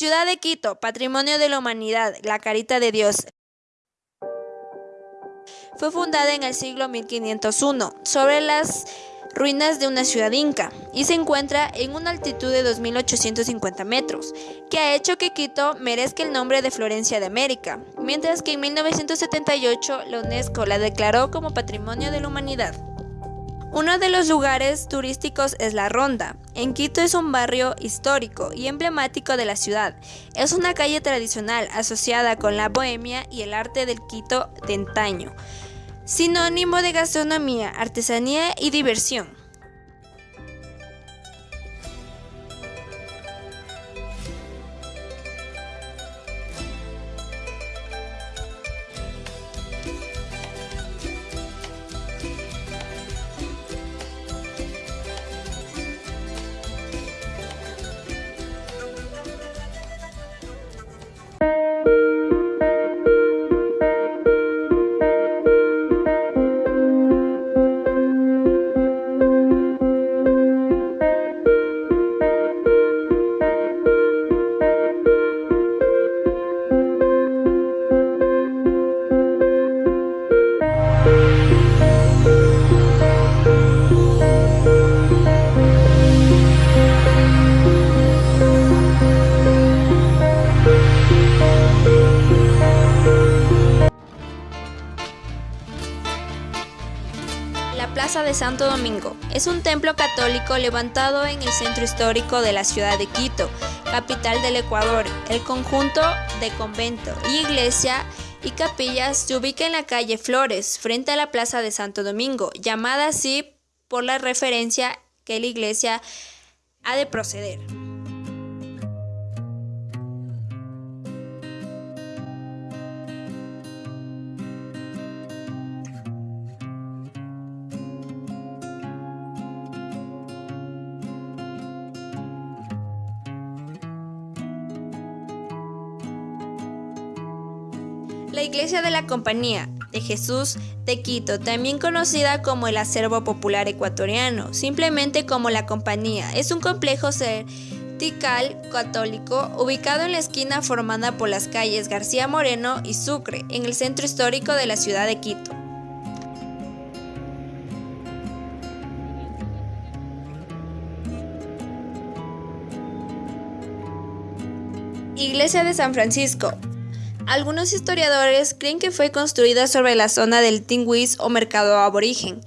Ciudad de Quito, Patrimonio de la Humanidad, la Carita de Dios. Fue fundada en el siglo 1501 sobre las ruinas de una ciudad inca y se encuentra en una altitud de 2.850 metros, que ha hecho que Quito merezca el nombre de Florencia de América, mientras que en 1978 la UNESCO la declaró como Patrimonio de la Humanidad. Uno de los lugares turísticos es La Ronda. En Quito es un barrio histórico y emblemático de la ciudad. Es una calle tradicional asociada con la bohemia y el arte del Quito de antaño, sinónimo de gastronomía, artesanía y diversión. Plaza de Santo Domingo. Es un templo católico levantado en el centro histórico de la ciudad de Quito, capital del Ecuador. El conjunto de convento, iglesia y capillas se ubica en la calle Flores, frente a la Plaza de Santo Domingo, llamada así por la referencia que la iglesia ha de proceder. La Iglesia de la Compañía de Jesús de Quito, también conocida como el Acervo Popular Ecuatoriano, simplemente como la Compañía, es un complejo vertical católico ubicado en la esquina formada por las calles García Moreno y Sucre, en el centro histórico de la ciudad de Quito. Iglesia de San Francisco, algunos historiadores creen que fue construida sobre la zona del Tingwis o mercado aborigen,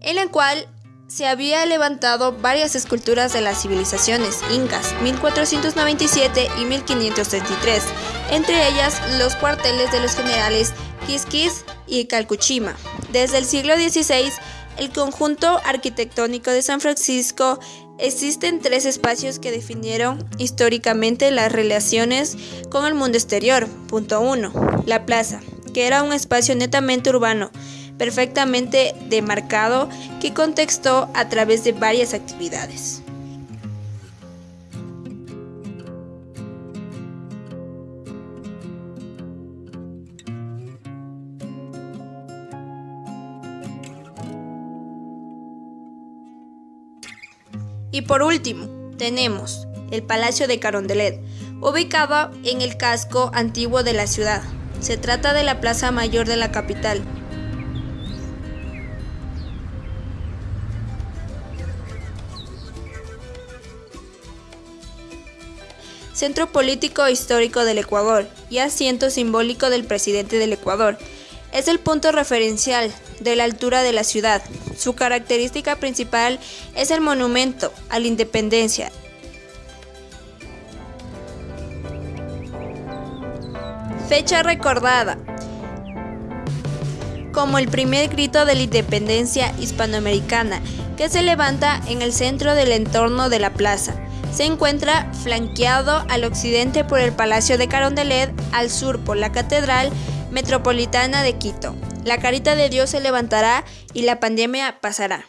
en la cual se había levantado varias esculturas de las civilizaciones incas, 1497 y 1533, entre ellas los cuarteles de los generales Quisquis y Calcuchima. Desde el siglo XVI, el conjunto arquitectónico de San Francisco Existen tres espacios que definieron históricamente las relaciones con el mundo exterior. Punto 1. La plaza, que era un espacio netamente urbano, perfectamente demarcado, que contextó a través de varias actividades. Y por último, tenemos el Palacio de Carondelet, ubicado en el casco antiguo de la ciudad. Se trata de la plaza mayor de la capital. Centro político histórico del Ecuador y asiento simbólico del presidente del Ecuador. Es el punto referencial de la altura de la ciudad. Su característica principal es el monumento a la independencia. Fecha recordada como el primer grito de la independencia hispanoamericana que se levanta en el centro del entorno de la plaza. Se encuentra flanqueado al occidente por el Palacio de Carondelet, al sur por la Catedral Metropolitana de Quito. La carita de Dios se levantará y la pandemia pasará.